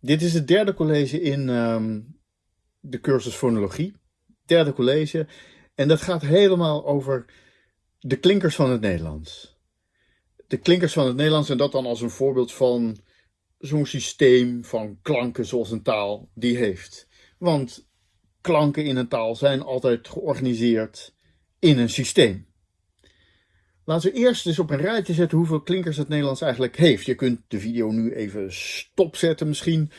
Dit is het derde college in ehm, de cursus fonologie. Derde college. En dat gaat helemaal over de klinkers van het Nederlands. De klinkers van het Nederlands en dat dan als een voorbeeld van zo'n systeem van klanken zoals een taal die heeft. Want klanken in een taal zijn altijd georganiseerd in een systeem. Laten we eerst eens op een rijtje zetten hoeveel klinkers het Nederlands eigenlijk heeft. Je kunt de video nu even stopzetten misschien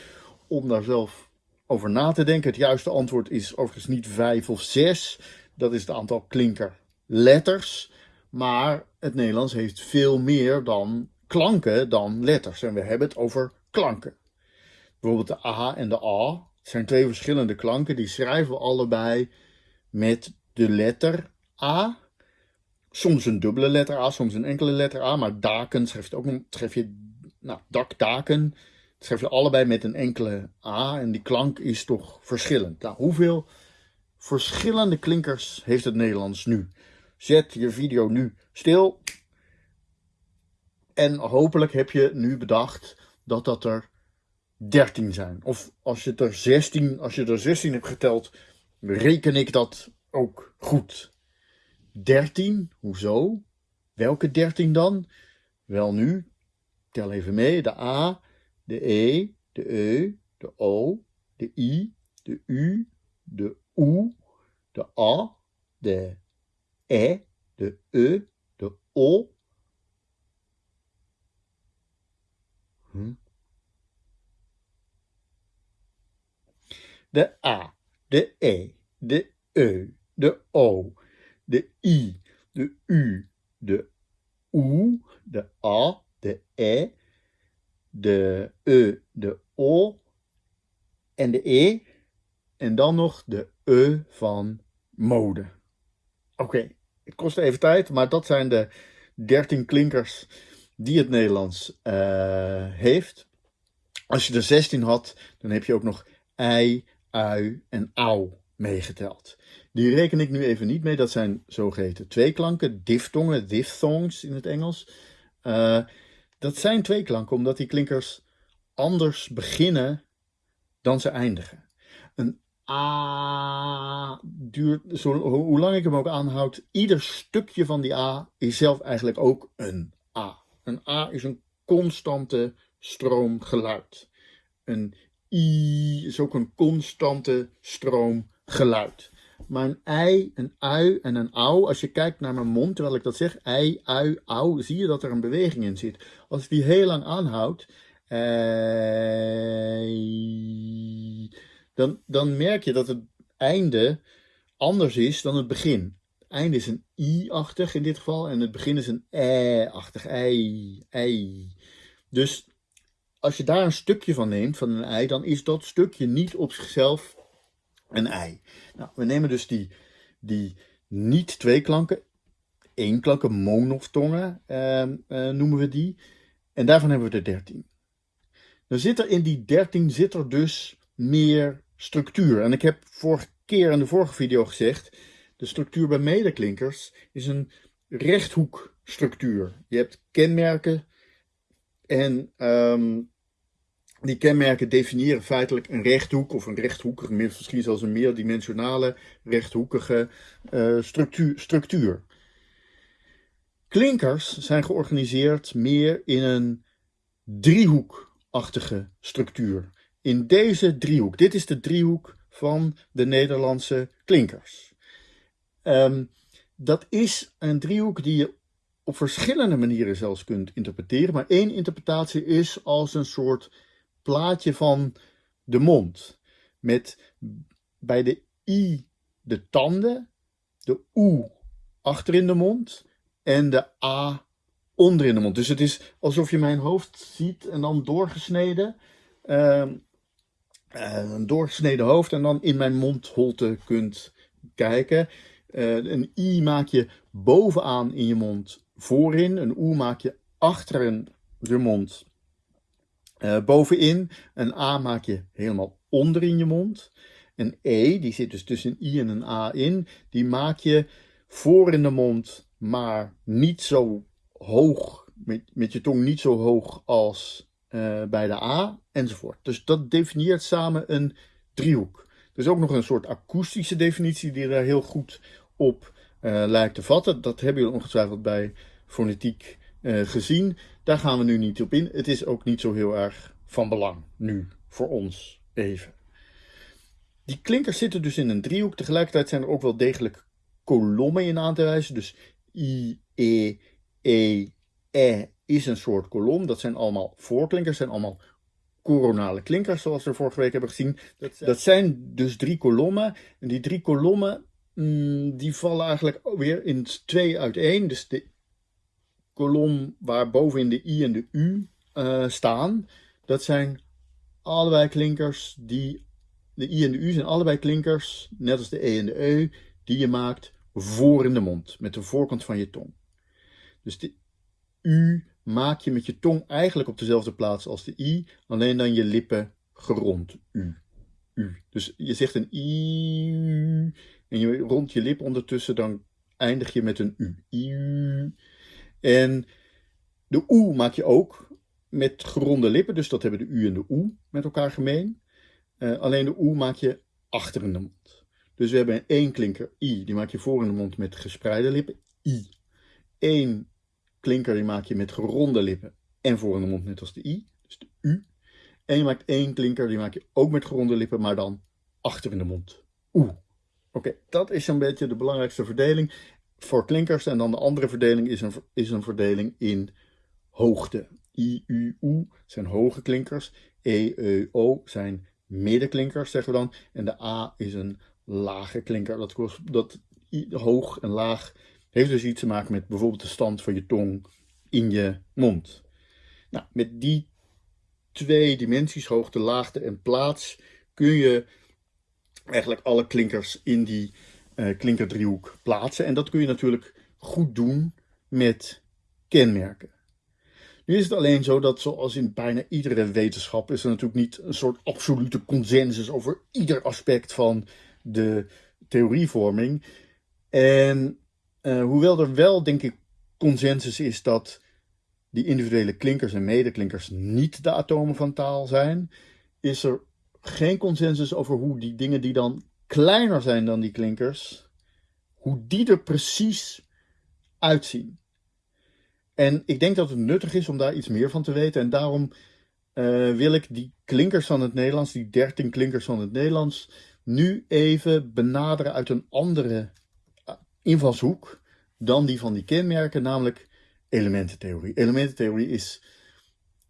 om daar zelf over na te denken. Het juiste antwoord is overigens niet vijf of zes. Dat is het aantal klinkerletters. Maar het Nederlands heeft veel meer dan klanken dan letters. En we hebben het over klanken. Bijvoorbeeld de A en de A. Zijn twee verschillende klanken. Die schrijven we allebei met de letter A soms een dubbele letter A, soms een enkele letter A, maar daken schrijf je ook schrijf je, nou, dakdaken, schrijf je allebei met een enkele A en die klank is toch verschillend. Nou, hoeveel verschillende klinkers heeft het Nederlands nu? Zet je video nu stil en hopelijk heb je nu bedacht dat dat er 13 zijn. Of als je er 16, als je er 16 hebt geteld, reken ik dat ook goed. 13, hoezo? Welke 13 dan? Wel nu, tel even mee, de A, de E, de E, de O, de I, de U, de U, de A, de E, de E, de O. Hm? De A, de E, de E, de O, de I, de U, de OE, de A, de E, de E, de O en de E. En dan nog de E van mode. Oké, het kost even tijd, maar dat zijn de 13 klinkers die het Nederlands uh, heeft. Als je er 16 had, dan heb je ook nog ei, ui en au meegeteld. Die reken ik nu even niet mee. Dat zijn zogeheten tweeklanken, diftongen, diphthongs in het Engels. Uh, dat zijn tweeklanken omdat die klinkers anders beginnen dan ze eindigen. Een A duurt, zo, hoe lang ik hem ook aanhoud, ieder stukje van die A is zelf eigenlijk ook een A. Een A is een constante stroom geluid. Een I is ook een constante stroom geluid. Maar een ei, een ui en een au, als je kijkt naar mijn mond terwijl ik dat zeg, ei, ui, au, zie je dat er een beweging in zit. Als ik die heel lang aanhoud, ei, dan, dan merk je dat het einde anders is dan het begin. Het einde is een i-achtig in dit geval en het begin is een e-achtig, ei, ei. Dus als je daar een stukje van neemt, van een ei, dan is dat stukje niet op zichzelf een ei. Nou, we nemen dus die, die niet twee klanken, één klanken, monoftongen uh, uh, noemen we die. En daarvan hebben we er 13. Dan zit er in die 13 zit er dus meer structuur. En ik heb vorige keer in de vorige video gezegd, de structuur bij medeklinkers is een rechthoekstructuur. Je hebt kenmerken en um, die kenmerken definiëren feitelijk een rechthoek of een rechthoekige, misschien zelfs een meerdimensionale rechthoekige uh, structuur, structuur. Klinkers zijn georganiseerd meer in een driehoekachtige structuur. In deze driehoek, dit is de driehoek van de Nederlandse klinkers. Um, dat is een driehoek die je op verschillende manieren zelfs kunt interpreteren, maar één interpretatie is als een soort plaatje van de mond. Met bij de I de tanden, de U achter in de mond en de A onder in de mond. Dus het is alsof je mijn hoofd ziet en dan doorgesneden. Uh, een doorgesneden hoofd en dan in mijn mondholte kunt kijken. Uh, een I maak je bovenaan in je mond voorin. Een U maak je achter in je mond uh, bovenin. Een A maak je helemaal onder in je mond. Een E, die zit dus tussen een I en een A in, die maak je voor in de mond, maar niet zo hoog, met, met je tong niet zo hoog als uh, bij de A enzovoort. Dus dat definieert samen een driehoek. Er is ook nog een soort akoestische definitie die daar heel goed op uh, lijkt te vatten. Dat hebben jullie ongetwijfeld bij fonetiek gezien. Daar gaan we nu niet op in. Het is ook niet zo heel erg van belang nu voor ons even. Die klinkers zitten dus in een driehoek. Tegelijkertijd zijn er ook wel degelijk kolommen in aan te wijzen. Dus I, E, E, E is een soort kolom. Dat zijn allemaal voorklinkers, zijn allemaal coronale klinkers, zoals we vorige week hebben gezien. Dat zijn, dat zijn dus drie kolommen. En die drie kolommen, mm, die vallen eigenlijk weer in twee uiteen. Dus de kolom waar bovenin de I en de U uh, staan, dat zijn allebei klinkers die... De I en de U zijn allebei klinkers, net als de E en de E, die je maakt voor in de mond, met de voorkant van je tong. Dus de U maak je met je tong eigenlijk op dezelfde plaats als de I, alleen dan je lippen gerond. U. U. Dus je zegt een I en je rond je lip ondertussen, dan eindig je met een U. I. En de oe maak je ook met geronde lippen, dus dat hebben de u en de oe met elkaar gemeen. Uh, alleen de oe maak je achter in de mond. Dus we hebben één klinker i, die maak je voor in de mond met gespreide lippen, i. Eén klinker die maak je met geronde lippen en voor in de mond net als de i, dus de u. En je maakt één klinker, die maak je ook met geronde lippen, maar dan achter in de mond, oe. Oké, dat is een beetje de belangrijkste verdeling voor klinkers. En dan de andere verdeling is een, is een verdeling in hoogte. I, U, U zijn hoge klinkers. E, E, O zijn middenklinkers, zeggen we dan. En de A is een lage klinker. Dat, dat hoog en laag heeft dus iets te maken met bijvoorbeeld de stand van je tong in je mond. Nou, met die twee dimensies, hoogte, laagte en plaats, kun je eigenlijk alle klinkers in die uh, klinkerdriehoek plaatsen. En dat kun je natuurlijk goed doen met kenmerken. Nu is het alleen zo dat zoals in bijna iedere wetenschap is er natuurlijk niet een soort absolute consensus over ieder aspect van de theorievorming. En uh, hoewel er wel denk ik consensus is dat die individuele klinkers en medeklinkers niet de atomen van taal zijn, is er geen consensus over hoe die dingen die dan kleiner zijn dan die klinkers, hoe die er precies uitzien. En ik denk dat het nuttig is om daar iets meer van te weten. En daarom uh, wil ik die klinkers van het Nederlands, die 13 klinkers van het Nederlands, nu even benaderen uit een andere eh, invalshoek dan die van die kenmerken, namelijk elemententheorie. Elemententheorie is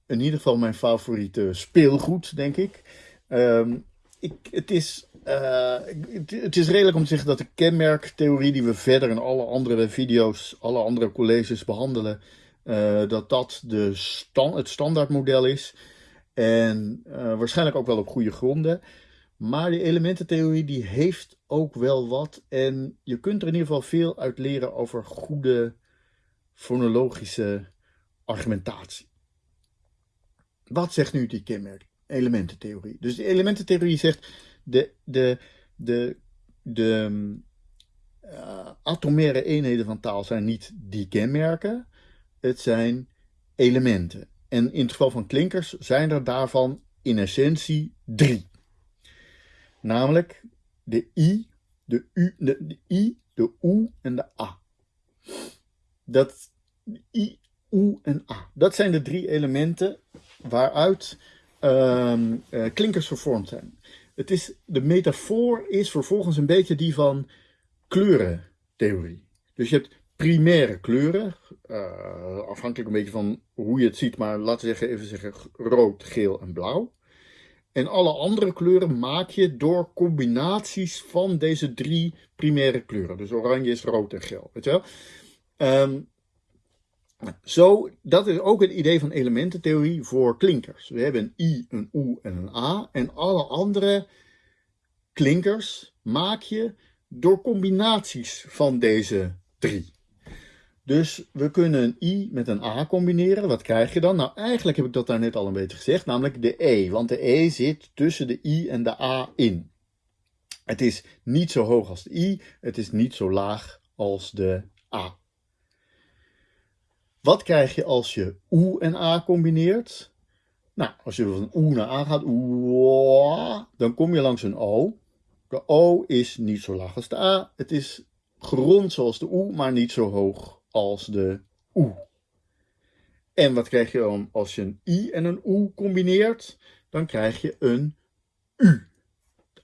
in ieder geval mijn favoriete speelgoed, denk ik. Um, ik het is uh, het, is redelijk om te zeggen dat de kenmerktheorie die we verder in alle andere video's, alle andere colleges behandelen, uh, dat dat de stand, het standaardmodel is. En uh, waarschijnlijk ook wel op goede gronden. Maar die elemententheorie die heeft ook wel wat. En je kunt er in ieder geval veel uit leren over goede fonologische argumentatie. Wat zegt nu die kenmerk? Elemententheorie. Dus de elemententheorie zegt de, de, de, de uh, atomaire eenheden van taal zijn niet die kenmerken, het zijn elementen. En in het geval van klinkers zijn er daarvan in essentie drie. Namelijk de I, de U, de, I, de U en de A. Dat I, U en A. Dat zijn de drie elementen waaruit uh, uh, klinkers vervormd zijn. Het is, de metafoor is vervolgens een beetje die van kleurentheorie. Dus je hebt primaire kleuren, uh, afhankelijk een beetje van hoe je het ziet, maar laten we zeggen, even zeggen rood, geel en blauw. En alle andere kleuren maak je door combinaties van deze drie primaire kleuren. Dus oranje is rood en geel, weet je wel. Um, zo, dat is ook het idee van elemententheorie voor klinkers. We hebben een I, een U en een A. En alle andere klinkers maak je door combinaties van deze drie. Dus we kunnen een I met een A combineren. Wat krijg je dan? Nou, eigenlijk heb ik dat daar net al een beetje gezegd, namelijk de E. Want de E zit tussen de I en de A in. Het is niet zo hoog als de I, het is niet zo laag als de A. Wat krijg je als je oe en a combineert? Nou, als je van oe naar a gaat, dan kom je langs een o. De o is niet zo laag als de a. Het is gerond zoals de oe, maar niet zo hoog als de oe. En wat krijg je dan als je een i en een oe combineert? Dan krijg je een u.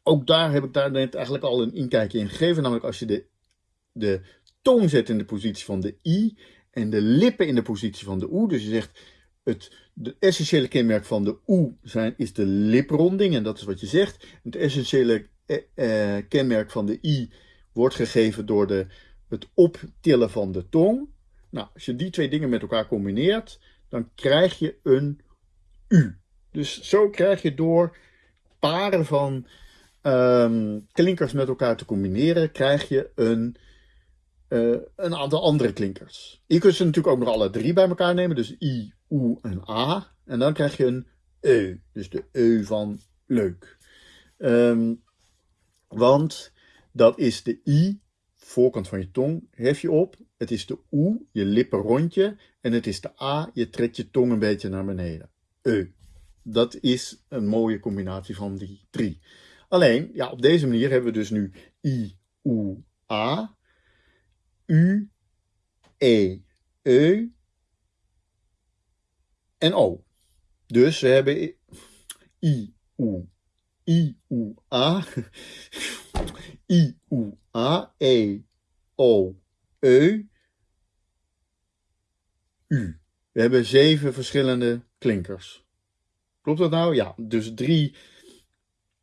Ook daar heb ik daar net eigenlijk al een inkijkje in gegeven. Namelijk als je de, de tong zet in de positie van de i en de lippen in de positie van de oe. Dus je zegt het de essentiële kenmerk van de oe zijn, is de lipronding en dat is wat je zegt. Het essentiële eh, eh, kenmerk van de i wordt gegeven door de, het optillen van de tong. Nou, als je die twee dingen met elkaar combineert, dan krijg je een u. Dus zo krijg je door paren van ehm, klinkers met elkaar te combineren, krijg je een, uh, een aantal andere klinkers. Je kunt ze natuurlijk ook nog alle drie bij elkaar nemen, dus i, oe en a. En dan krijg je een e, dus de e van leuk. Um, want dat is de i, voorkant van je tong, hef je op. Het is de oe, je lippen rondje. En het is de a, je trekt je tong een beetje naar beneden. E. Dat is een mooie combinatie van die drie. Alleen, ja, op deze manier hebben we dus nu i, oe, a, u, e, e en o. Dus we hebben i, u, i, u, a, i, u, a, e, o, e, u. We hebben zeven verschillende klinkers. Klopt dat nou? Ja, dus drie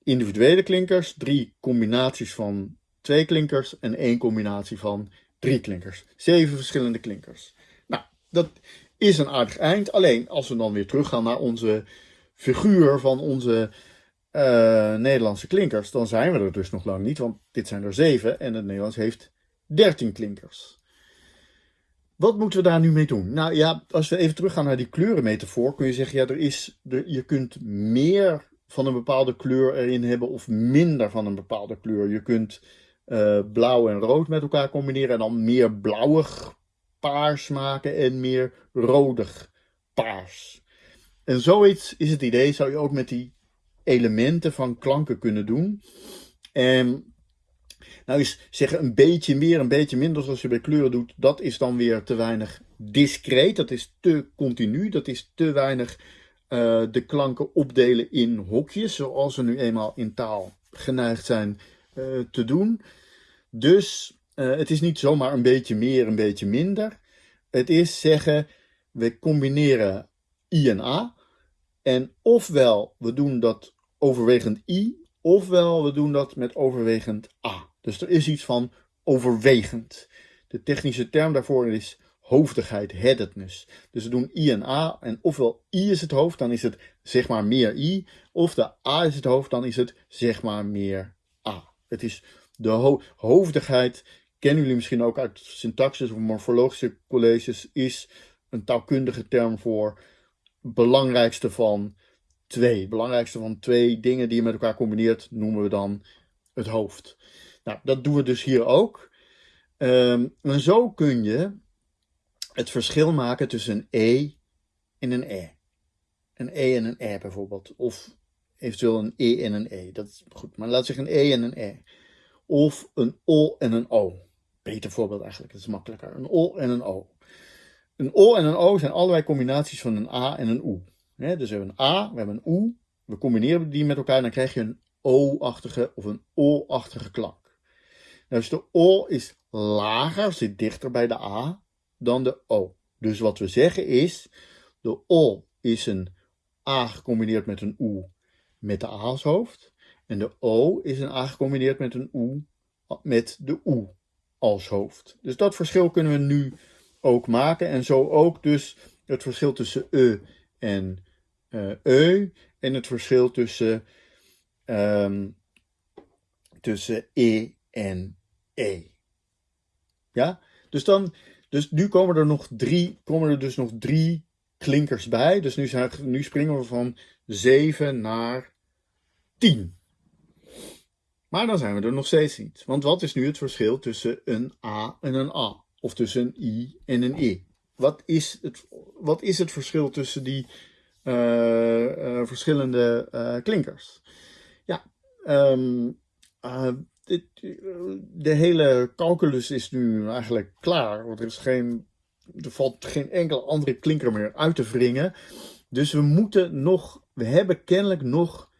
individuele klinkers, drie combinaties van twee klinkers en één combinatie van drie klinkers. Zeven verschillende klinkers. Nou, dat is een aardig eind. Alleen als we dan weer teruggaan naar onze figuur van onze uh, Nederlandse klinkers, dan zijn we er dus nog lang niet, want dit zijn er zeven en het Nederlands heeft dertien klinkers. Wat moeten we daar nu mee doen? Nou ja, als we even teruggaan naar die kleurenmetafoor, kun je zeggen, ja, er is, je kunt meer van een bepaalde kleur erin hebben of minder van een bepaalde kleur. Je kunt uh, blauw en rood met elkaar combineren en dan meer blauwig paars maken en meer rodig paars. En zoiets is het idee, zou je ook met die elementen van klanken kunnen doen. En nou is zeggen een beetje meer, een beetje minder zoals je bij kleuren doet, dat is dan weer te weinig discreet. Dat is te continu, dat is te weinig uh, de klanken opdelen in hokjes, zoals we nu eenmaal in taal geneigd zijn te doen. Dus uh, het is niet zomaar een beetje meer, een beetje minder. Het is zeggen, we combineren I en A. En ofwel we doen dat overwegend I, ofwel we doen dat met overwegend A. Dus er is iets van overwegend. De technische term daarvoor is hoofdigheid, headedness. Dus we doen I en A en ofwel I is het hoofd, dan is het zeg maar meer I. Of de A is het hoofd, dan is het zeg maar meer. Het is de hoofdigheid, kennen jullie misschien ook uit syntaxis of morfologische colleges, is een taalkundige term voor belangrijkste van twee. Belangrijkste van twee dingen die je met elkaar combineert, noemen we dan het hoofd. Nou, dat doen we dus hier ook. Um, en zo kun je het verschil maken tussen een E en een E. Een E en een E bijvoorbeeld. Of eventueel een E en een E. Dat is goed, maar laat zeggen een E en een E. Of een O en een O. Beter voorbeeld eigenlijk, dat is makkelijker. Een O en een O. Een O en een O zijn allebei combinaties van een A en een U. dus we hebben een A, we hebben een U. We combineren die met elkaar en dan krijg je een O-achtige of een O-achtige klank. Nou, dus de O is lager, zit dichter bij de A dan de O. Dus wat we zeggen is, de O is een A gecombineerd met een U met de A als hoofd. En de O is een A gecombineerd met een U met de U als hoofd. Dus dat verschil kunnen we nu ook maken. En zo ook dus het verschil tussen E en uh. En het verschil tussen, um, tussen E en E. Ja, dus dan, dus nu komen er nog drie, komen er dus nog drie klinkers bij. Dus nu, zijn, nu springen we van 7 naar 10. Maar dan zijn we er nog steeds niet. Want wat is nu het verschil tussen een A en een A? Of tussen een I en een I? Wat is het, wat is het verschil tussen die verschillende klinkers. Ja, dit, de hele calculus is nu eigenlijk klaar. Want er, is geen, er valt geen enkele andere klinker meer uit te wringen. Dus we moeten nog, we hebben kennelijk nog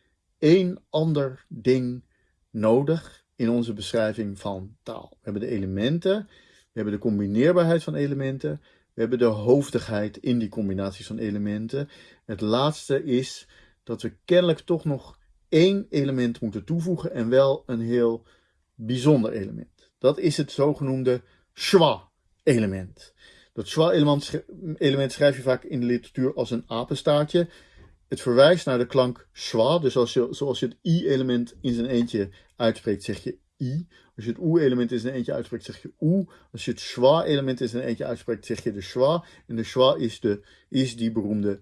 één ander ding nodig in onze beschrijving van taal. We hebben de elementen, we hebben de combineerbaarheid van elementen, we hebben de hoofdigheid in die combinaties van elementen. Het laatste is dat we kennelijk toch nog één element moeten toevoegen en wel een heel bijzonder element. Dat is het zogenoemde schwa-element. Dat schwa-element schrijf je vaak in de literatuur als een apenstaartje. Het verwijst naar de klank schwa, dus als je, zoals je het i-element in zijn eentje uitspreekt, zeg je i. Als je het oe-element in zijn eentje uitspreekt, zeg je oe. Als je het schwa-element in zijn eentje uitspreekt, zeg je de schwa. En de schwa is, de, is die beroemde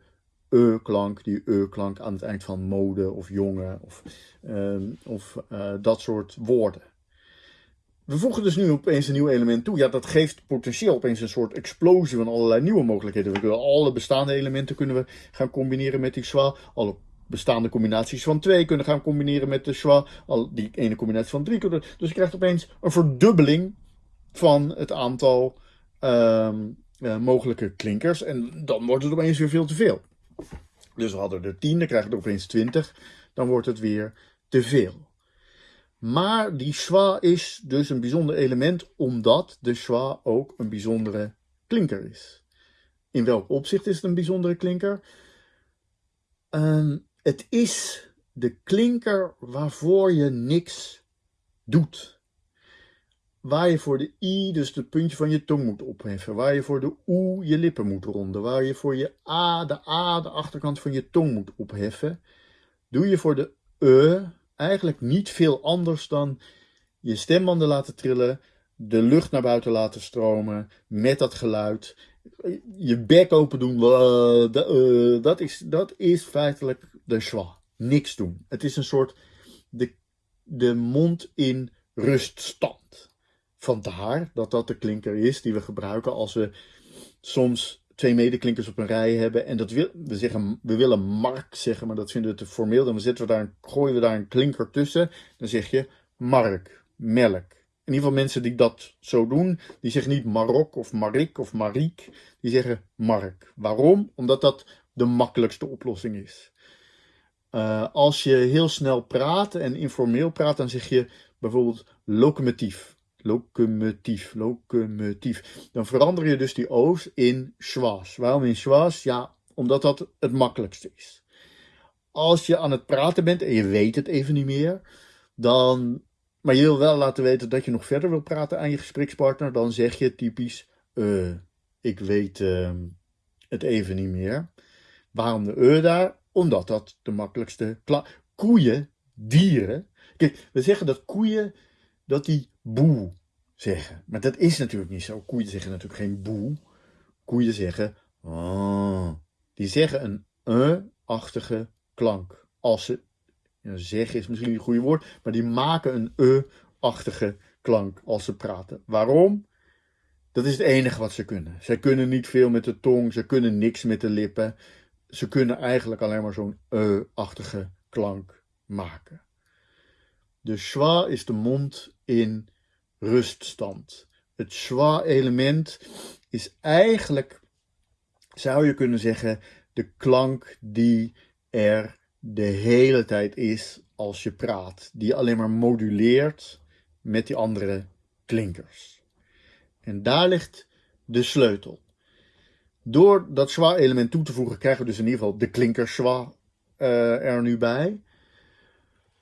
e-klank, die e-klank aan het eind van mode of jongen of, um, of uh, dat soort woorden. We voegen dus nu opeens een nieuw element toe. Ja, dat geeft potentieel opeens een soort explosie van allerlei nieuwe mogelijkheden. We kunnen alle bestaande elementen kunnen we gaan combineren met die schwa. Alle bestaande combinaties van twee kunnen gaan combineren met de schwa. Al die ene combinatie van drie kunnen. Dus je krijgt opeens een verdubbeling van het aantal um, uh, mogelijke klinkers. En dan wordt het opeens weer veel te veel. Dus we hadden er 10, dan krijgen we er opeens 20. Dan wordt het weer te veel. Maar die schwa is dus een bijzonder element omdat de schwa ook een bijzondere klinker is. In welk opzicht is het een bijzondere klinker? Um, het is de klinker waarvoor je niks doet. Waar je voor de i dus het puntje van je tong moet opheffen. Waar je voor de oe je lippen moet ronden. Waar je voor je a de a de achterkant van je tong moet opheffen. Doe je voor de e eigenlijk niet veel anders dan je stembanden laten trillen, de lucht naar buiten laten stromen met dat geluid, je bek open doen. Eh, dat is, dat is feitelijk de schwa. Niks doen. Het is een soort de, de mond in ruststand. Vandaar dat dat de klinker is die we gebruiken als we soms twee medeklinkers op een rij hebben. En dat wil, we, zeggen, we willen mark zeggen, maar dat vinden we te formeel. Dan zetten we daar, gooien we daar een klinker tussen. Dan zeg je mark, melk. In ieder geval mensen die dat zo doen, die zeggen niet Marok of Marik of Mariek. Die zeggen mark. Waarom? Omdat dat de makkelijkste oplossing is. Uh, als je heel snel praat en informeel praat, dan zeg je bijvoorbeeld locomotief locomotief, locomotief. Dan verander je dus die o's in schwas. Waarom in schwas? Ja, omdat dat het makkelijkste is. Als je aan het praten bent en je weet het even niet meer, dan, maar je wil wel laten weten dat je nog verder wil praten aan je gesprekspartner, dan zeg je typisch, uh, ik weet uh, het even niet meer. Waarom de e daar? Omdat dat de makkelijkste koeien, dieren. Kijk, we zeggen dat koeien dat die boe zeggen. Maar dat is natuurlijk niet zo. Koeien zeggen natuurlijk geen boe. Koeien zeggen oh. Die zeggen een e-achtige klank. Als ze, zeggen is misschien niet het goede woord, maar die maken een e-achtige klank als ze praten. Waarom? Dat is het enige wat ze kunnen. Ze kunnen niet veel met de tong, ze kunnen niks met de lippen. Ze kunnen eigenlijk alleen maar zo'n e-achtige klank maken. De schwa is de mond in ruststand. Het schwa-element is eigenlijk, zou je kunnen zeggen, de klank die er de hele tijd is als je praat. Die alleen maar moduleert met die andere klinkers. En daar ligt de sleutel. Door dat schwa-element toe te voegen krijgen we dus in ieder geval de klinker schwa uh, er nu bij.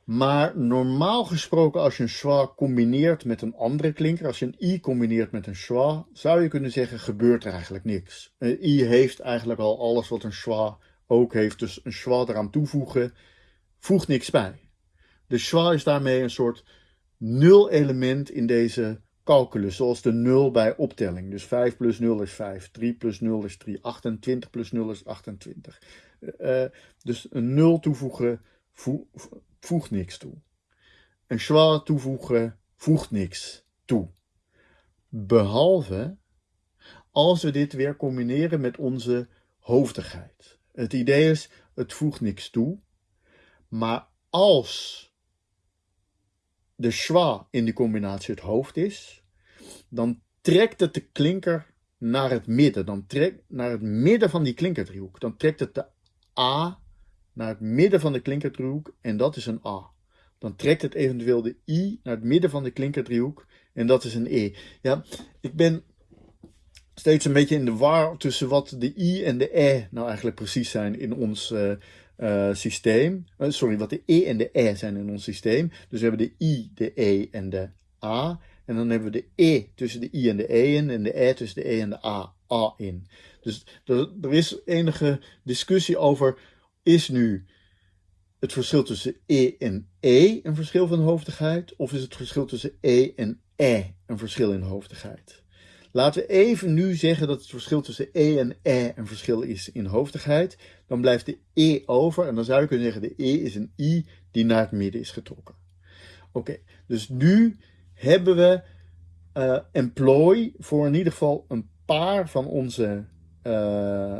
Maar normaal gesproken, als je een schwa combineert met een andere klinker, als je een i combineert met een schwa, zou je kunnen zeggen, gebeurt er eigenlijk niks. Een i heeft eigenlijk al alles wat een schwa ook heeft, dus een schwa eraan toevoegen, voegt niks bij. De schwa is daarmee een soort nul element in deze calculus, zoals de nul bij optelling. Dus 5 plus 0 is 5, 3 plus 0 is 3, 28 plus 0 is 28. Uh, dus een nul toevoegen voegt niks toe. Een schwa toevoegen voegt niks toe. Behalve als we dit weer combineren met onze hoofdigheid. Het idee is, het voegt niks toe. Maar als de schwa in die combinatie het hoofd is, dan trekt het de klinker naar het midden. Dan trekt naar het midden van die klinkerdriehoek. Dan trekt het de A naar het midden van de klinkerdriehoek en dat is een A. Dan trekt het eventueel de I naar het midden van de klinkerdriehoek en dat is een E. Ja, ik ben steeds een beetje in de war tussen wat de I en de E nou eigenlijk precies zijn in ons uh, uh, systeem. Uh, sorry, wat de E en de E zijn in ons systeem. Dus we hebben de I, de E en de A. En dan hebben we de E tussen de I en de E in en de E tussen de E en de A, A in. Dus er is enige discussie over, is nu het verschil tussen E en E een verschil van hoofdigheid? Of is het verschil tussen E en E een verschil in hoofdigheid? Laten we even nu zeggen dat het verschil tussen E en E een verschil is in hoofdigheid. Dan blijft de E over en dan zou je kunnen zeggen de E is een I die naar het midden is getrokken. Oké, dus nu hebben we uh, employ voor in ieder geval een paar van onze uh,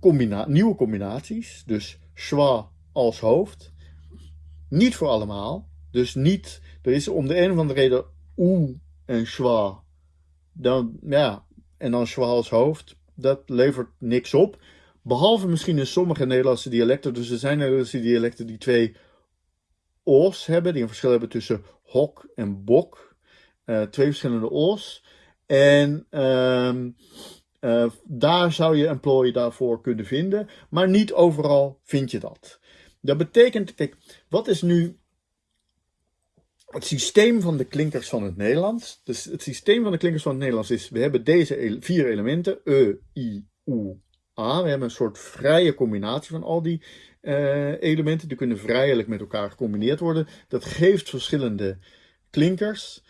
combina nieuwe combinaties. Dus schwa als hoofd. Niet voor allemaal. Dus niet, er is om de een of andere reden oe en schwa dan, ja, en dan als hoofd, dat levert niks op. Behalve misschien in sommige Nederlandse dialecten. Dus er zijn Nederlandse dialecten die twee o's hebben, die een verschil hebben tussen hok en bok. Uh, twee verschillende o's. En uh, uh, daar zou je employee daarvoor kunnen vinden, maar niet overal vind je dat. Dat betekent, kijk, wat is nu het systeem van de klinkers van het Nederlands. Dus het systeem van de klinkers van het Nederlands is, we hebben deze vier elementen, e, i, u, a. We hebben een soort vrije combinatie van al die uh, elementen. Die kunnen vrijelijk met elkaar gecombineerd worden. Dat geeft verschillende klinkers.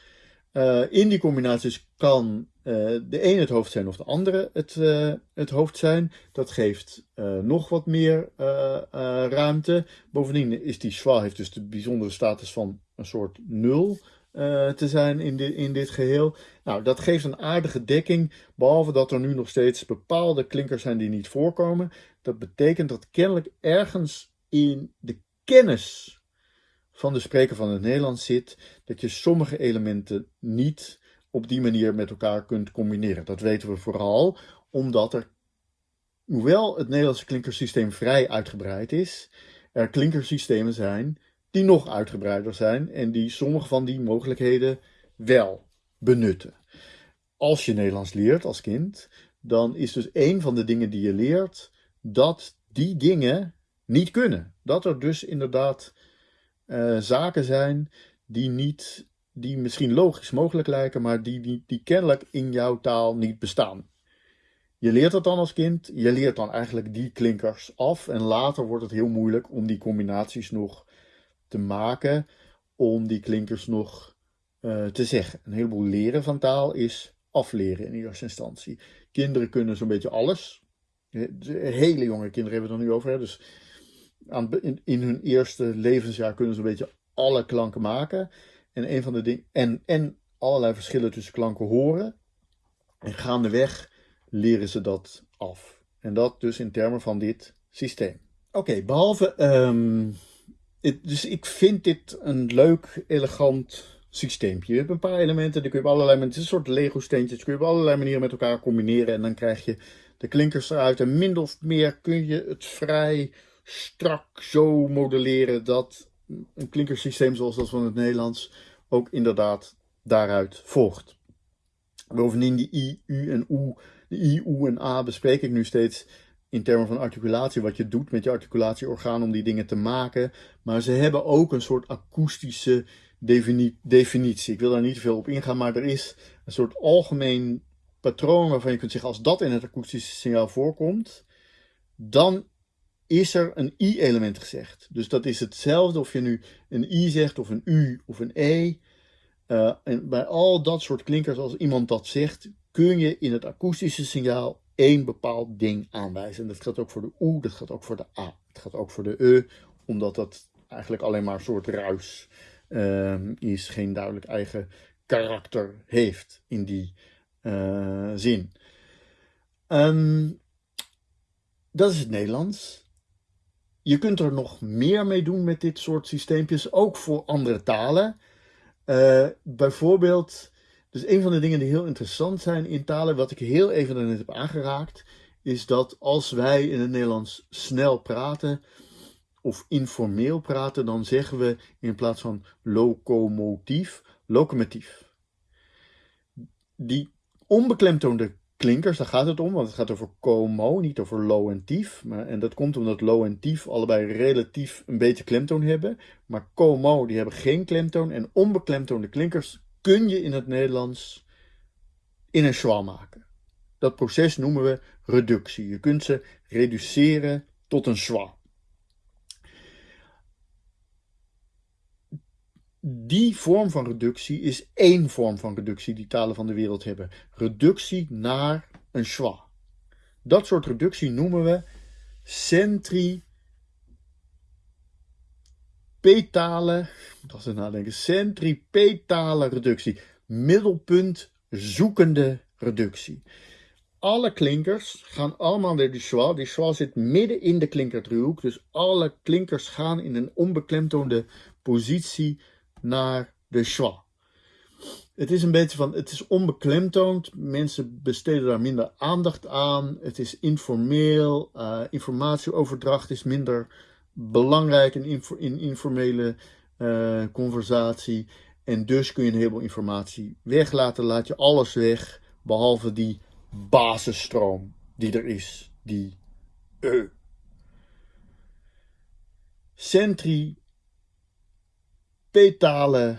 Uh, in die combinaties kan uh, de een het hoofd zijn of de andere het, uh, het hoofd zijn. Dat geeft nog wat meer ruimte. Bovendien is die schwa heeft dus de bijzondere status van een soort nul te zijn in, dit in dit geheel. Nou, dat geeft een aardige dekking, behalve dat er nu nog steeds bepaalde klinkers zijn die niet voorkomen. Dat betekent dat kennelijk ergens in de kennis van de spreker van het Nederlands zit, dat je sommige elementen niet op die manier met elkaar kunt combineren. Dat weten we vooral omdat er, hoewel het Nederlandse klinkersysteem vrij uitgebreid is, er klinkersystemen zijn die nog uitgebreider zijn en die sommige van die mogelijkheden wel benutten. Als je Nederlands leert als kind, dan is dus een van de dingen die je leert dat die dingen niet kunnen. Dat er dus inderdaad uh, zaken zijn die, niet, die misschien logisch mogelijk lijken, maar die, die, die kennelijk in jouw taal niet bestaan. Je leert dat dan als kind, je leert dan eigenlijk die klinkers af en later wordt het heel moeilijk om die combinaties nog te maken om die klinkers nog uh, te zeggen. Een heleboel leren van taal is afleren in eerste instantie. Kinderen kunnen zo'n beetje alles. Hele jonge kinderen hebben we het er nu over. Hè? Dus aan, in, in, hun eerste levensjaar kunnen ze een beetje alle klanken maken. En, een van de dingen, en, en allerlei verschillen tussen klanken horen. En gaandeweg leren ze dat af. En dat dus in termen van dit systeem. Oké, behalve um, dus ik vind dit een leuk, elegant systeempje. Je hebt een paar elementen, die kun je op allerlei manieren, het is een soort Lego steentjes, kun je op allerlei manieren met elkaar combineren en dan krijg je de klinkers eruit. En min of meer kun je het vrij strak zo modelleren dat een klinkersysteem zoals dat van het Nederlands ook inderdaad daaruit volgt. Bovendien die I, U en U, de I, U en A bespreek ik nu steeds in termen van articulatie, wat je doet met je articulatieorgaan om die dingen te maken. Maar ze hebben ook een soort akoestische definitie. Ik wil daar niet veel op ingaan, maar er is een soort algemeen patroon waarvan je kunt zeggen, als dat in het akoestische signaal voorkomt, dan is er een i-element gezegd. Dus dat is hetzelfde of je nu een i zegt, of een u, of een e. Uh, en bij al dat soort klinkers, als iemand dat zegt, kun je in het akoestische signaal één bepaald ding aanwijzen. En dat gaat ook voor de oe, dat gaat ook voor de a, het gaat ook voor de e, omdat dat eigenlijk alleen maar een soort ruis uh, is, geen duidelijk eigen karakter heeft in die uh, zin. Um, dat is het Nederlands. Je kunt er nog meer mee doen met dit soort systeempjes, ook voor andere talen. Uh, bijvoorbeeld, dus een van de dingen die heel interessant zijn in talen, wat ik heel even net heb aangeraakt, is dat als wij in het Nederlands snel praten of informeel praten, dan zeggen we in plaats van locomotief, locomotief. Die onbeklemtoonde klinkers, daar gaat het om, want het gaat over como, niet over low en tief. Maar, en dat komt omdat low en tief allebei relatief een beetje klemtoon hebben. Maar como, die hebben geen klemtoon. En onbeklemtoonde klinkers kun je in het Nederlands in een schwa maken. Dat proces noemen we reductie. Je kunt ze reduceren tot een schwa. Die vorm van reductie is één vorm van reductie die talen van de wereld hebben. Reductie naar een schwa. Dat soort reductie noemen we centripetale, dat is nadenken, centripetale reductie. Middelpunt zoekende reductie. Alle klinkers gaan allemaal naar die schwa. Die schwa zit midden in de klinkerdriehoek. Dus alle klinkers gaan in een onbeklemtoonde positie naar de schwa. Het is een beetje van, het is onbeklemtoond. Mensen besteden daar minder aandacht aan. Het is informeel. Uh, informatieoverdracht is minder belangrijk in, in informele uh, conversatie. En dus kun je een heleboel informatie weglaten. Laat je alles weg, behalve die basisstroom die er is. Die E. petale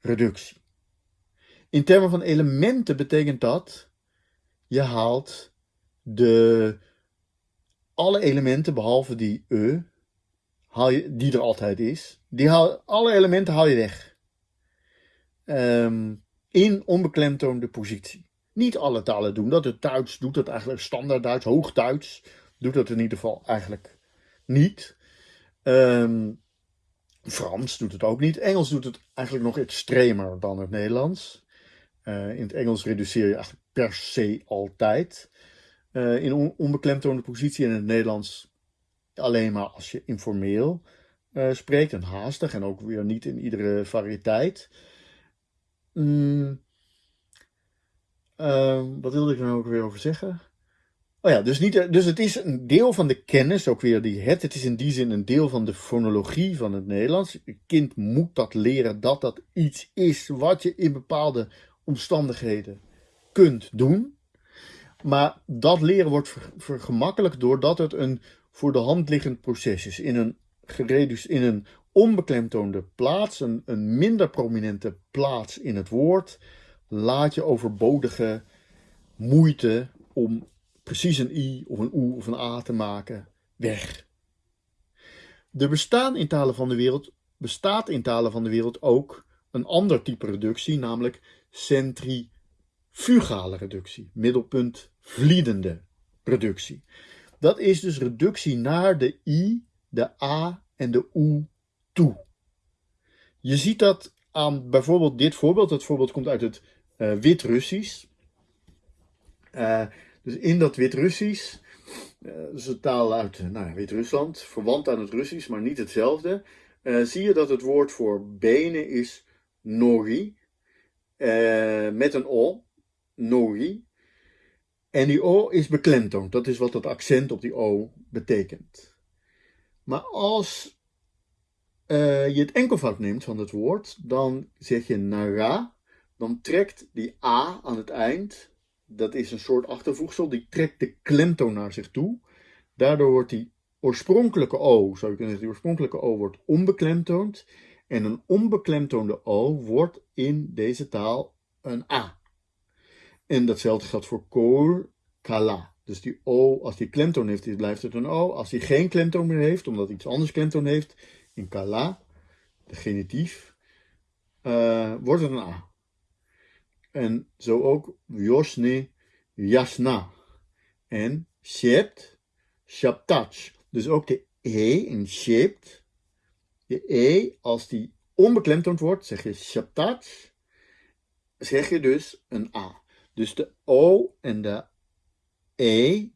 reductie. In termen van elementen betekent dat je haalt de, alle elementen behalve die e, haal je, die er altijd is, die haal, alle elementen haal je weg. Um, in onbeklemtoonde positie. Niet alle talen doen dat. Het Duits doet dat eigenlijk standaard Duits, hoog Duits doet dat in ieder geval eigenlijk niet. Um, Frans doet het ook niet. Engels doet het eigenlijk nog extremer dan het Nederlands. Uh, in het Engels reduceer je eigenlijk per se altijd. Uh, in on onbeklemtoonde positie in het Nederlands alleen maar als je informeel uh, spreekt en haastig en ook weer niet in iedere variëteit. Mm, wat wilde ik er nou ook weer over zeggen? Oh ja, dus, niet, dus het is een deel van de kennis, ook weer die het. Het is in die zin een deel van de fonologie van het Nederlands. Een kind moet dat leren dat dat iets is wat je in bepaalde omstandigheden kunt doen. Maar dat leren wordt vergemakkelijkt doordat het een voor de hand liggend proces is. In een, in een onbeklemtoonde plaats, een, een minder prominente plaats in het woord, laat je overbodige moeite om precies een i of een u of een a te maken weg. Er bestaan in talen van de wereld, bestaat in talen van de wereld ook een ander type reductie, namelijk centrifugale reductie, middelpunt vliedende reductie. Dat is dus reductie naar de i, de a en de u toe. Je ziet dat aan bijvoorbeeld dit voorbeeld. Dat voorbeeld komt uit het uh, Wit-Russisch. Uh, dus in dat Wit-Russisch, dat is een taal uit uh, nou, Wit-Rusland, verwant aan het Russisch, maar niet hetzelfde, uh, zie je dat het woord voor benen is nori, met een o, nori. En die o is beklemtoond, dat is wat dat accent op die o betekent. Maar als je het enkelvoud neemt van het woord, dan zeg je nara, dan trekt die a aan het eind dat is een soort achtervoegsel, die trekt de klemtoon naar zich toe. Daardoor wordt die oorspronkelijke O, zou je kunnen zeggen, die oorspronkelijke O wordt onbeklemtoond. En een onbeklemtoonde O wordt in deze taal een A. En datzelfde geldt voor kool, kala. Dus die O, als die klemtoon heeft, blijft het een O. Als die geen klemtoon meer heeft, omdat iets anders klemtoon heeft, in kala, de genitief, uh, wordt het een A. En zo ook Josne, Jasna. En Shept, Shaptach. Dus ook de E in Shept. De E, als die onbeklemtoond wordt, zeg je Shaptach. Zeg je dus een A. Dus de O en de E.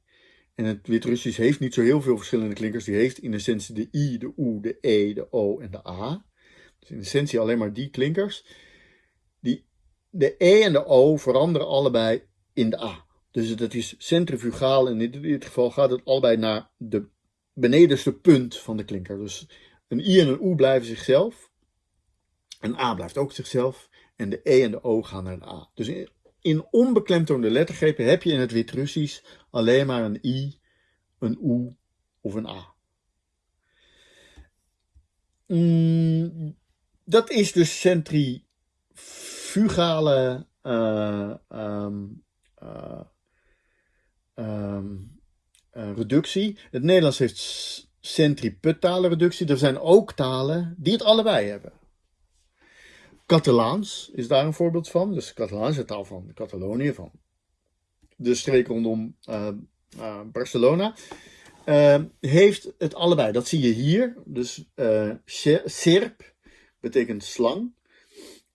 En het Wit-Russisch heeft niet zo heel veel verschillende klinkers. Die heeft in essentie de I, de U, de E, de O en de A. Dus in essentie alleen maar die klinkers. Die, de E en de O veranderen allebei in de A. Dus dat is centrifugaal. En in dit geval gaat het allebei naar de benedenste punt van de klinker. Dus een I en een U blijven zichzelf. Een A blijft ook zichzelf. En de E en de O gaan naar de A. Dus in, onbeklemtoonde lettergrepen heb je in het Wit-Russisch alleen maar een I, een U of een A. Mm, dat is dus centrifugale uh, um, uh, um, uh, reductie. Het Nederlands heeft centripetale reductie. Er zijn ook talen die het allebei hebben. Catalaans is daar een voorbeeld van. Dus Catalaans is de taal van Catalonië, van de streek rondom Barcelona. Heeft het allebei. Dat zie je hier. Dus serp betekent slang.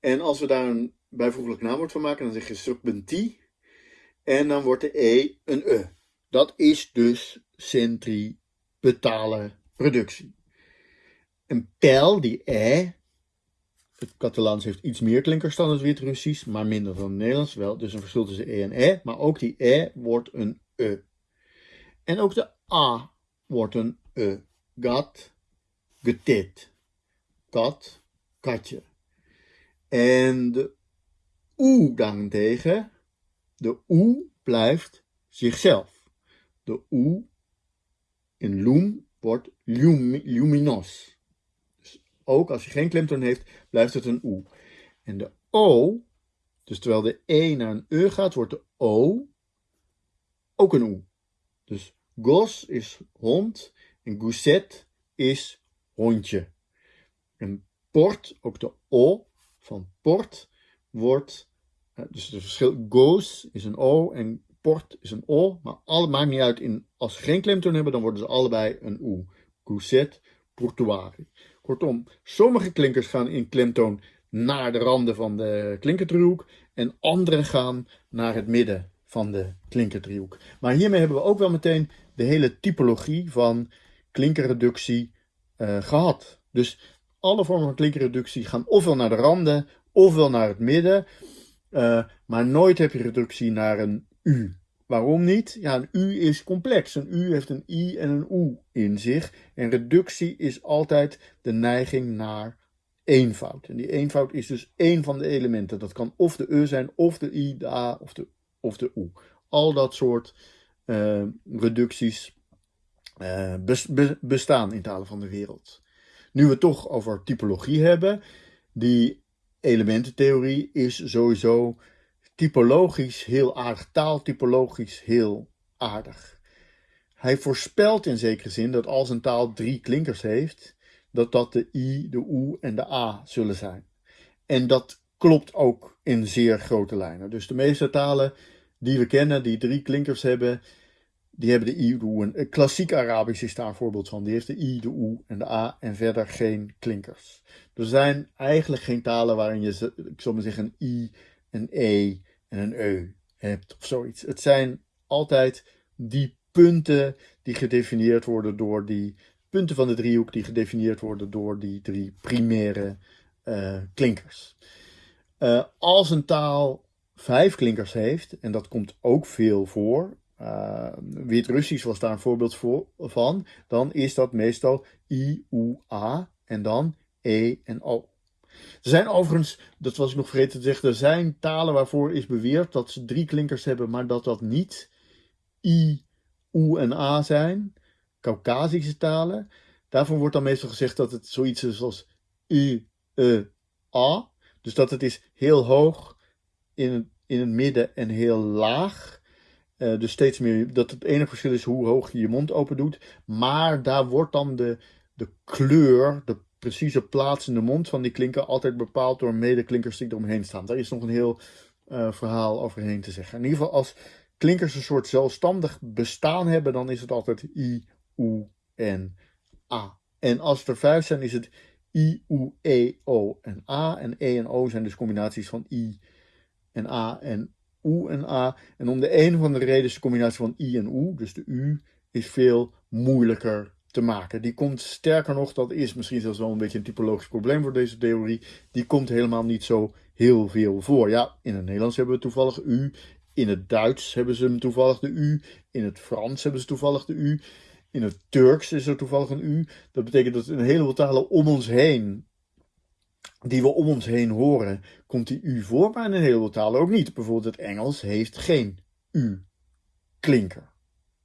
En als we daar een bijvoeglijk naamwoord van maken, dan zeg je serpentie. En dan wordt de E een E. Dat is dus centripetale reductie. Een pijl, die E, het Catalaans heeft iets meer klinkers dan het Wit-Russisch, maar minder dan het Nederlands wel. Dus een verschil tussen E en E. Maar ook die E wordt een E. En ook de A wordt een E. Gat, getit. Kat, katje. En de U daarentegen, de U blijft zichzelf. De U in lum wordt lum, luminos ook als je geen klemtoon heeft, blijft het een U. En de O, dus terwijl de E naar een E gaat, wordt de O ook een U. Dus gos is hond en gouzet is hondje. En port, ook de O van port, wordt, eh, dus het verschil, goos is een O en port is een O, maar alle, maakt niet uit, in, als ze geen klemtoon hebben, dan worden ze allebei een U. Gouzet, portuari. Kortom, sommige klinkers gaan in klemtoon naar de randen van de klinkerdriehoek en andere gaan naar het midden van de klinkerdriehoek. Maar hiermee hebben we ook wel meteen de hele typologie van klinkerreductie uh, gehad. Dus alle vormen van klinkerreductie gaan ofwel naar de randen ofwel naar het midden. Uh, maar nooit heb je reductie naar een U. Waarom niet? Ja, een U is complex. Een U heeft een I en een U in zich. En reductie is altijd de neiging naar eenvoud. En die eenvoud is dus één van de elementen. Dat kan of de E zijn, of de I, de A of de, of de U. Al dat soort uh, reducties uh, bestaan in talen van de wereld. Nu we het toch over typologie hebben, die elemententheorie is sowieso typologisch heel aardig, taaltypologisch heel aardig. Hij voorspelt in zekere zin dat als een taal drie klinkers heeft, dat dat de i, de u en de a zullen zijn. En dat klopt ook in zeer grote lijnen. Dus de meeste talen die we kennen, die drie klinkers hebben, die hebben de i, de u. En klassiek Arabisch is daar een voorbeeld van. Die heeft de i, de u en de a en verder geen klinkers. Er zijn eigenlijk geen talen waarin je, ik zal maar zeggen, een i, een e en een eu hebt of zoiets. Het zijn altijd die punten die gedefinieerd worden door die punten van de driehoek die gedefinieerd worden door die drie primaire uh, klinkers. Uh, als een taal vijf klinkers heeft, en dat komt ook veel voor, uh, Wit-Russisch was daar een voorbeeld voor, van, dan is dat meestal I, U, A en dan E en O. Er zijn overigens, dat was ik nog vergeten te zeggen, er zijn talen waarvoor is beweerd dat ze drie klinkers hebben, maar dat dat niet I, U en A zijn. Caucasische talen. Daarvoor wordt dan meestal gezegd dat het zoiets is als U, E, A. Dus dat het is heel hoog in in het midden en heel laag. Uh, dus steeds meer, dat het enige verschil is hoe hoog je je mond open doet. Maar daar wordt dan de, de kleur, de precieze plaats in de mond van die klinker altijd bepaald door medeklinkers die eromheen staan. Daar is nog een heel uh, verhaal overheen te zeggen. In ieder geval als klinkers een soort zelfstandig bestaan hebben, dan is het altijd I, U en A. En als er vijf zijn, is het I, U, E, O en A. En E en O zijn dus combinaties van I en A en U en A. En om de een of andere reden is de combinatie van I en U, dus de U is veel moeilijker te maken. Die komt sterker nog, dat is misschien zelfs wel een beetje een typologisch probleem voor deze theorie. Die komt helemaal niet zo heel veel voor. Ja, in het Nederlands hebben we toevallig u. In het Duits hebben ze toevallig de u. In het Frans hebben ze toevallig de u. In het Turks is er toevallig een u. Dat betekent dat in een heleboel talen om ons heen, die we om ons heen horen, komt die u voor, maar in een heleboel talen ook niet. Bijvoorbeeld het Engels heeft geen u-klinker.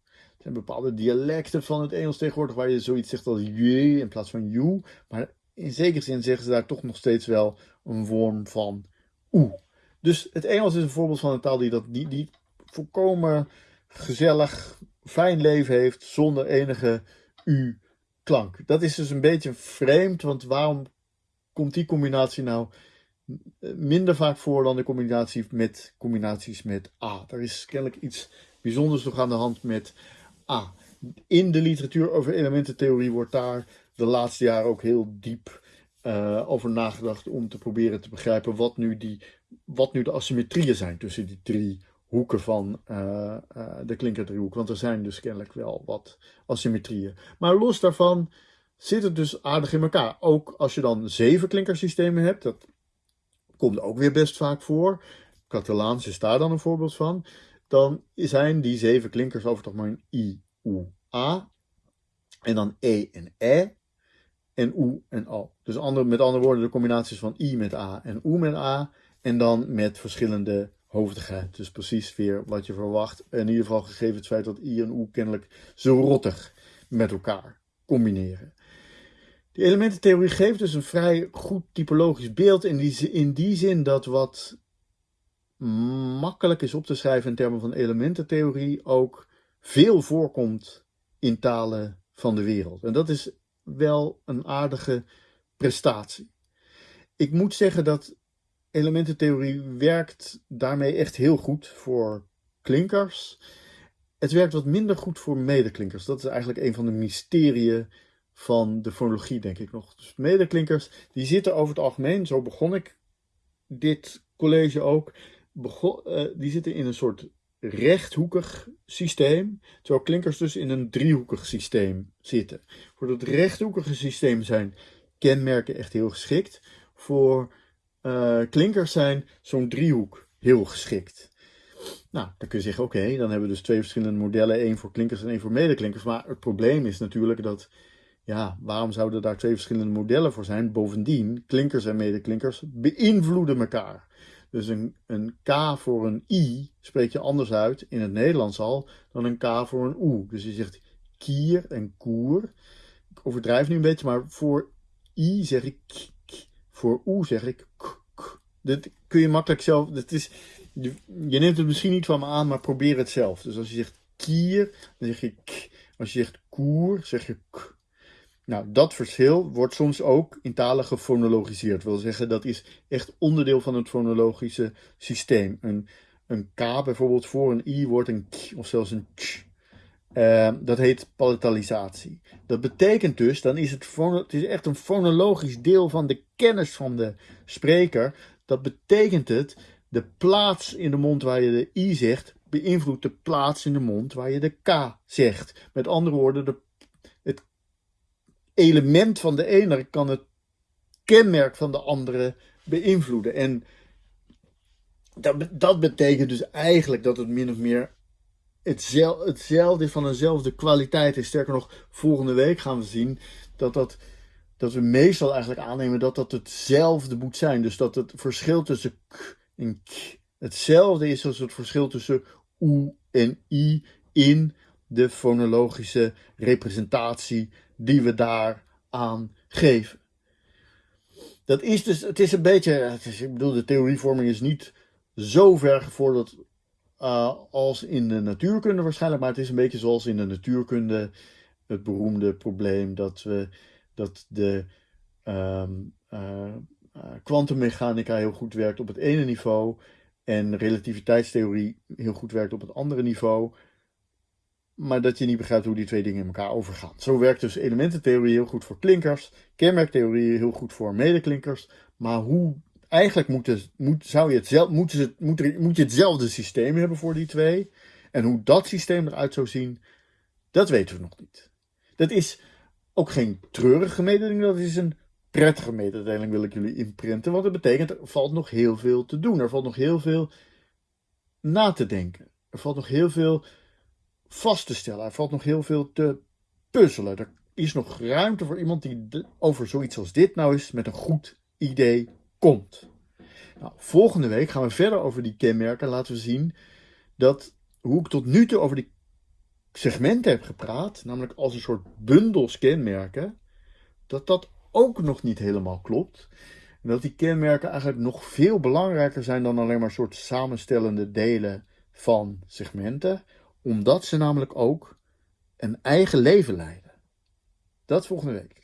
Er zijn bepaalde dialecten van het Engels tegenwoordig waar je zoiets zegt als je in plaats van you. Maar in zekere zin zeggen ze daar toch nog steeds wel een vorm van oe. Dus het Engels is een voorbeeld van een taal die, dat, die, die volkomen gezellig, fijn leven heeft zonder enige u-klank. Dat is dus een beetje vreemd, want waarom komt die combinatie nou minder vaak voor dan de combinatie met combinaties met A? Er is kennelijk iets bijzonders nog aan de hand met A. In de literatuur over elemententheorie wordt daar de laatste jaren ook heel diep uh, over nagedacht om te proberen te begrijpen wat nu, die, wat nu de asymmetrieën zijn tussen die drie hoeken van uh, uh, de klinkerdriehoek. Want er zijn dus kennelijk wel wat asymmetrieën. Maar los daarvan zit het dus aardig in elkaar. Ook als je dan zeven klinkersystemen hebt, dat komt ook weer best vaak voor. Catalaans is daar dan een voorbeeld van. Dan zijn die zeven klinkers over toch maar een I, U, A. En dan E en E en U en O. Dus andere, met andere woorden de combinaties van I met A en U met A. En dan met verschillende hoofdigheid. Dus precies weer wat je verwacht. In ieder geval gegeven het feit dat I en U kennelijk zo rottig met elkaar combineren. De elemententheorie geeft dus een vrij goed typologisch beeld in die, in die zin dat wat makkelijk is op te schrijven in termen van elemententheorie ook veel voorkomt in talen van de wereld. En dat is wel een aardige prestatie. Ik moet zeggen dat elemententheorie werkt daarmee echt heel goed voor klinkers. Het werkt wat minder goed voor medeklinkers. Dat is eigenlijk een van de mysterieën van de fonologie, denk ik nog. Dus medeklinkers, die zitten over het algemeen, zo begon ik dit college ook, begon, uh, die zitten in een soort rechthoekig systeem, terwijl klinkers dus in een driehoekig systeem zitten. Voor dat rechthoekige systeem zijn kenmerken echt heel geschikt. Voor uh, klinkers zijn zo'n driehoek heel geschikt. Nou, dan kun je zeggen, oké, dan hebben we dus twee verschillende modellen, één voor klinkers en één voor medeklinkers. Maar het probleem is natuurlijk dat, ja, waarom zouden daar twee verschillende modellen voor zijn? Bovendien, klinkers en medeklinkers beïnvloeden elkaar. Dus een, een K voor een I spreek je anders uit in het Nederlands al dan een K voor een U. Dus je zegt kier en koer. Ik overdrijf nu een beetje, maar voor I zeg ik k. Voor U zeg ik k. Dat kun je makkelijk zelf. Dat is, je, je neemt het misschien niet van me aan, maar probeer het zelf. Dus als je zegt kier, dan zeg je k. Als je zegt koer, zeg je k. Nou, dat verschil wordt soms ook in talen gefonologiseerd. Wil zeggen, dat is echt onderdeel van het fonologische systeem. Een, een K bijvoorbeeld voor een I wordt een K of zelfs een Ch. Uh, dat heet palatalisatie. Dat betekent dus, dan is het, het is echt een fonologisch deel van de kennis van de spreker. Dat betekent het, de plaats in de mond waar je de I zegt, beïnvloedt de plaats in de mond waar je de K zegt. Met andere woorden, de element van de ene kan het kenmerk van de andere beïnvloeden. En dat, dat betekent dus eigenlijk dat het min of meer hetzelfde, is van dezelfde kwaliteit is. Sterker nog, volgende week gaan we zien dat, dat, dat we meestal eigenlijk aannemen dat dat hetzelfde moet zijn. Dus dat het verschil tussen k en k hetzelfde is als het verschil tussen u en i in de fonologische representatie die we daar aan geven. Dat is dus, het is een beetje, ik bedoel, de theorievorming is niet zo ver gevorderd uh, als in de natuurkunde waarschijnlijk, maar het is een beetje zoals in de natuurkunde het beroemde probleem dat we dat de um, uh, kwantummechanica heel goed werkt op het ene niveau en relativiteitstheorie heel goed werkt op het andere niveau maar dat je niet begrijpt hoe die twee dingen in elkaar overgaan. Zo werkt dus elemententheorie heel goed voor klinkers, kenmerktheorie heel goed voor medeklinkers, maar hoe eigenlijk moet, moet, zou je het, moet, het, moet, moet je hetzelfde systeem hebben voor die twee. En hoe dat systeem eruit zou zien, Dat weten we nog niet. Dat is ook geen treurige mededeling, dat is een prettige mededeling wil ik jullie inprinten. Want dat betekent, er valt nog heel veel te doen. Er valt nog heel veel na te denken. Er valt nog heel veel vast te stellen. Er valt nog heel veel te puzzelen. Er is nog ruimte voor iemand die over zoiets als dit nou eens met een goed idee komt. Nou, volgende week gaan we verder over die kenmerken. Laten we zien dat hoe ik tot nu toe over die segmenten heb gepraat, namelijk als een soort bundels kenmerken, dat dat ook nog niet helemaal klopt. En dat die kenmerken eigenlijk nog veel belangrijker zijn dan alleen maar soort samenstellende delen van segmenten, omdat ze namelijk ook een eigen leven leiden. Dat volgende week.